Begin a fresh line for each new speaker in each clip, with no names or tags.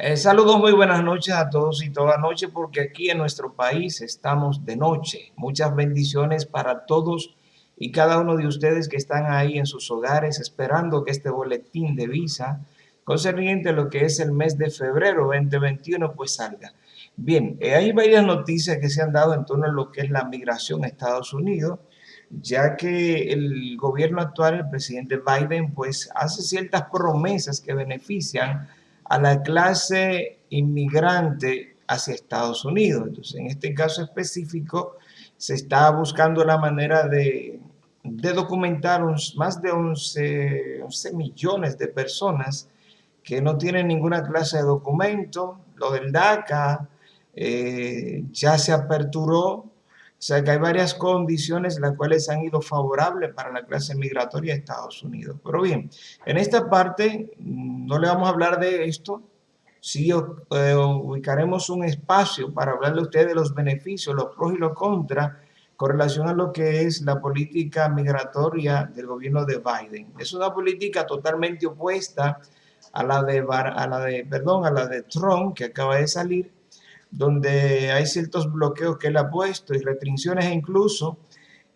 Eh, saludos, muy buenas noches a todos y toda noche, porque aquí en nuestro país estamos de noche. Muchas bendiciones para todos y cada uno de ustedes que están ahí en sus hogares esperando que este boletín de visa concerniente a lo que es el mes de febrero 2021 pues salga. Bien, eh, hay varias noticias que se han dado en torno a lo que es la migración a Estados Unidos, ya que el gobierno actual, el presidente Biden, pues hace ciertas promesas que benefician a la clase inmigrante hacia Estados Unidos. Entonces, en este caso específico, se está buscando la manera de, documentar más de 11, millones de personas que no tienen ninguna clase de documento. Lo del DACA eh, ya se aperturó o sea que hay varias condiciones las cuales han ido favorables para la clase migratoria de Estados Unidos. Pero bien, en esta parte no le vamos a hablar de esto, sí eh, ubicaremos un espacio para hablarle a ustedes de los beneficios, los pros y los contras con relación a lo que es la política migratoria del gobierno de Biden. Es una política totalmente opuesta a la de, a la de, perdón, a la de Trump que acaba de salir donde hay ciertos bloqueos que él ha puesto y restricciones e incluso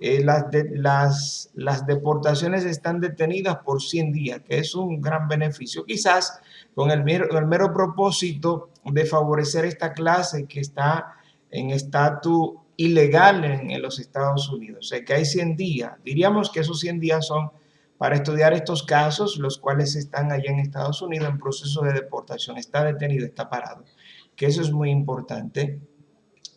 eh, las, las, las deportaciones están detenidas por 100 días, que es un gran beneficio, quizás con el mero, el mero propósito de favorecer esta clase que está en estatus ilegal en, los Estados Unidos. O sea, que hay 100 días. Diríamos que esos 100 días son para estudiar estos casos, los cuales están allá en Estados Unidos en proceso de deportación. Está detenido, está parado que eso es muy importante.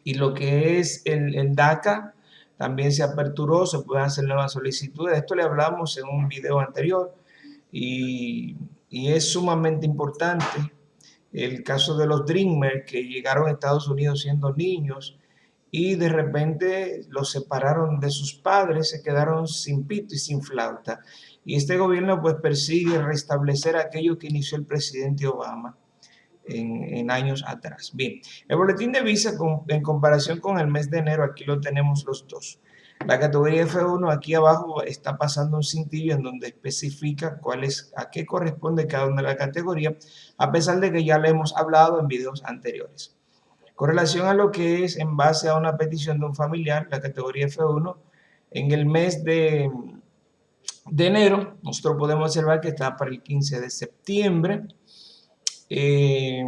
Y lo que es el, DACA también se aperturó, se pueden hacer nuevas solicitudes. De esto le hablamos en un video anterior y, es sumamente importante. El caso de los Dreamers que llegaron a Estados Unidos siendo niños y de repente los separaron de sus padres, se quedaron sin pito y sin flauta. Y este gobierno pues persigue restablecer aquello que inició el presidente Obama en, años atrás. Bien, el boletín de visa en comparación con el mes de enero, aquí lo tenemos los dos. La categoría F1 aquí abajo está pasando un cintillo en donde especifica cuál es, a qué corresponde cada una de las categorías, a pesar de que ya le hemos hablado en videos anteriores. Con relación a lo que es en base a una petición de un familiar, la categoría F1, en el mes de, de enero, nosotros podemos observar que está para el 15 de septiembre, eh,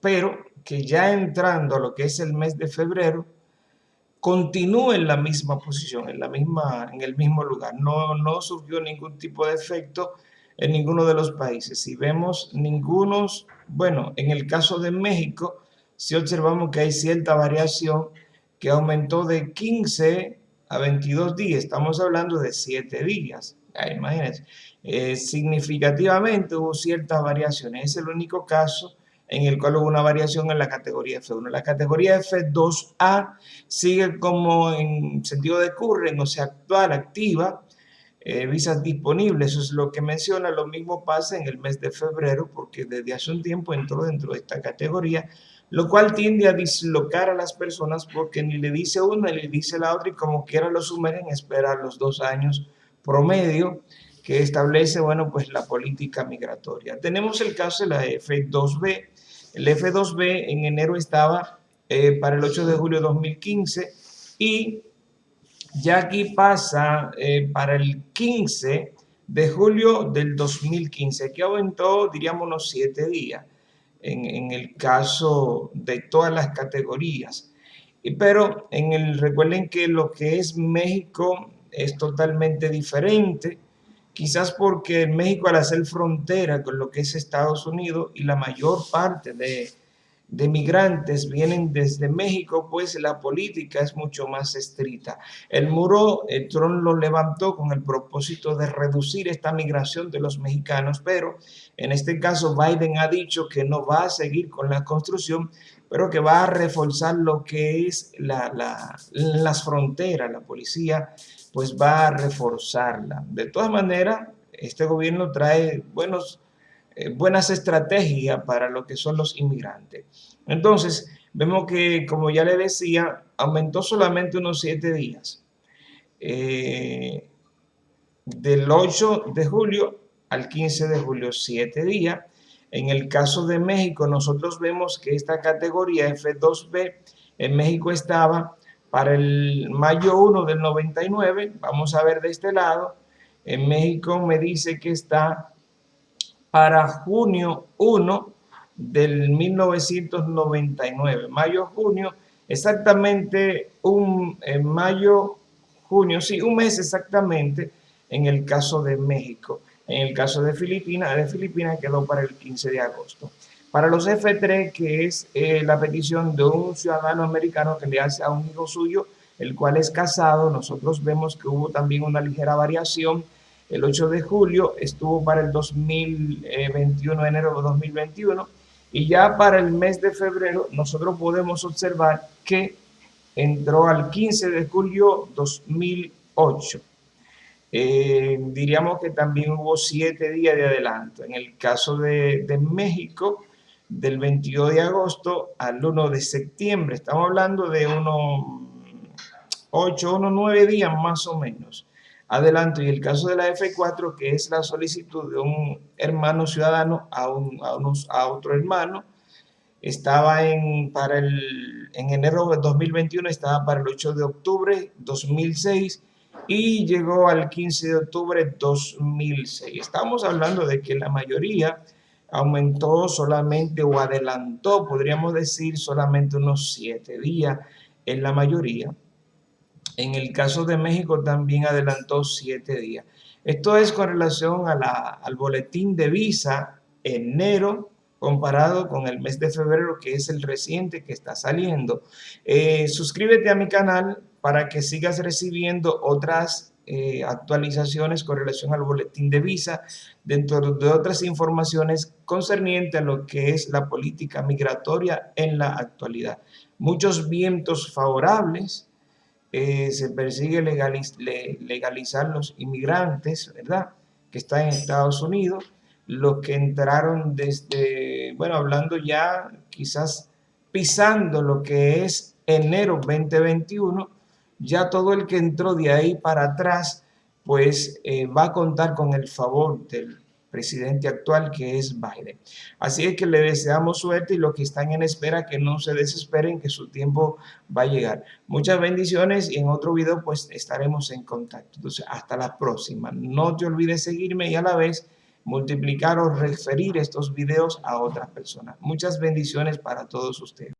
pero que ya entrando a lo que es el mes de febrero, continúe en la misma posición, en, la misma, en el mismo lugar. No, no surgió ningún tipo de efecto en ninguno de los países. Si vemos ningunos, bueno, en el caso de México, si observamos que hay cierta variación que aumentó de 15 a 22 días, estamos hablando de 7 días. Imagínense, eh, significativamente hubo ciertas variaciones. Es el único caso en el cual hubo una variación en la categoría F1. La categoría F2A sigue como en sentido de curren, o sea, actual, activa, eh, visas disponibles, eso es lo que menciona, lo mismo pasa en el mes de febrero, porque desde hace un tiempo entró dentro de esta categoría, lo cual tiende a dislocar a las personas porque ni le dice una ni le dice la otra y como quiera lo sumergen esperar los dos años promedio que establece, bueno, pues la política migratoria. Tenemos el caso de la F2B. El F2B en enero estaba eh, para el 8 de julio de 2015 y ya aquí pasa eh, para el 15 de julio del 2015. Aquí aumentó, diríamos, unos 7 días en, en, el caso de todas las categorías. Pero en el, recuerden que lo que es México es totalmente diferente quizás porque México al hacer frontera con lo que es Estados Unidos y la mayor parte de, migrantes vienen desde México, pues la política es mucho más estricta. El muro, el Trump lo levantó con el propósito de reducir esta migración de los mexicanos, pero en este caso Biden ha dicho que no va a seguir con la construcción, pero que va a reforzar lo que es las fronteras, la policía pues va a reforzarla. De todas maneras, este gobierno trae eh, buenas estrategias para lo que son los inmigrantes. Entonces, vemos que, como ya le decía, aumentó solamente unos siete días. Eh, del 8 de julio al 15 de julio, siete días. En el caso de México, nosotros vemos que esta categoría F2B en México estaba para el mayo 1 del 99, vamos a ver de este lado, en México me dice que está para junio 1 del 1999, mayo-junio, exactamente un mayo, junio, sí, un mes exactamente en el caso de México. En el caso de Filipinas, de Filipinas quedó para el 15 de agosto. Para los F3, que es eh, la petición de un ciudadano americano que le hace a un hijo suyo, el cual es casado, nosotros vemos que hubo también una ligera variación. El 8 de julio estuvo para el 2021, enero de 2021, y ya para el mes de febrero nosotros podemos observar que entró al 15 de julio 2008. Eh, diríamos que también hubo siete días de adelanto. En el caso de, de, México, del 22 de agosto al 1 de septiembre, estamos hablando de unos 8, unos 9 días más o menos. Adelanto, y el caso de la F4, que es la solicitud de un hermano ciudadano a, un, a, unos, a otro hermano, estaba en, para el, en enero de 2021, estaba para el 8 de octubre 2006 y llegó al 15 de octubre 2006. Estamos hablando de que la mayoría aumentó solamente o adelantó, podríamos decir, solamente unos siete días en la mayoría. En el caso de México también adelantó siete días. Esto es con relación a la, al boletín de visa enero comparado con el mes de febrero, que es el reciente que está saliendo. Eh, suscríbete a mi canal para que sigas recibiendo otras eh, actualizaciones con relación al boletín de visa, dentro de otras informaciones concernientes a lo que es la política migratoria en la actualidad. Muchos vientos favorables, eh, se persigue legaliz legalizar los inmigrantes, ¿verdad?, que están en Estados Unidos, los que entraron desde, bueno, hablando ya quizás pisando lo que es enero 2021, ya todo el que entró de ahí para atrás, pues eh, va a contar con el favor del presidente actual que es Biden. Así es que le deseamos suerte y los que están en espera que no se desesperen que su tiempo va a llegar. Muchas bendiciones y en otro video pues estaremos en contacto. Entonces hasta la próxima. No te olvides seguirme y a la vez multiplicar o referir estos videos a otras personas. Muchas bendiciones para todos ustedes.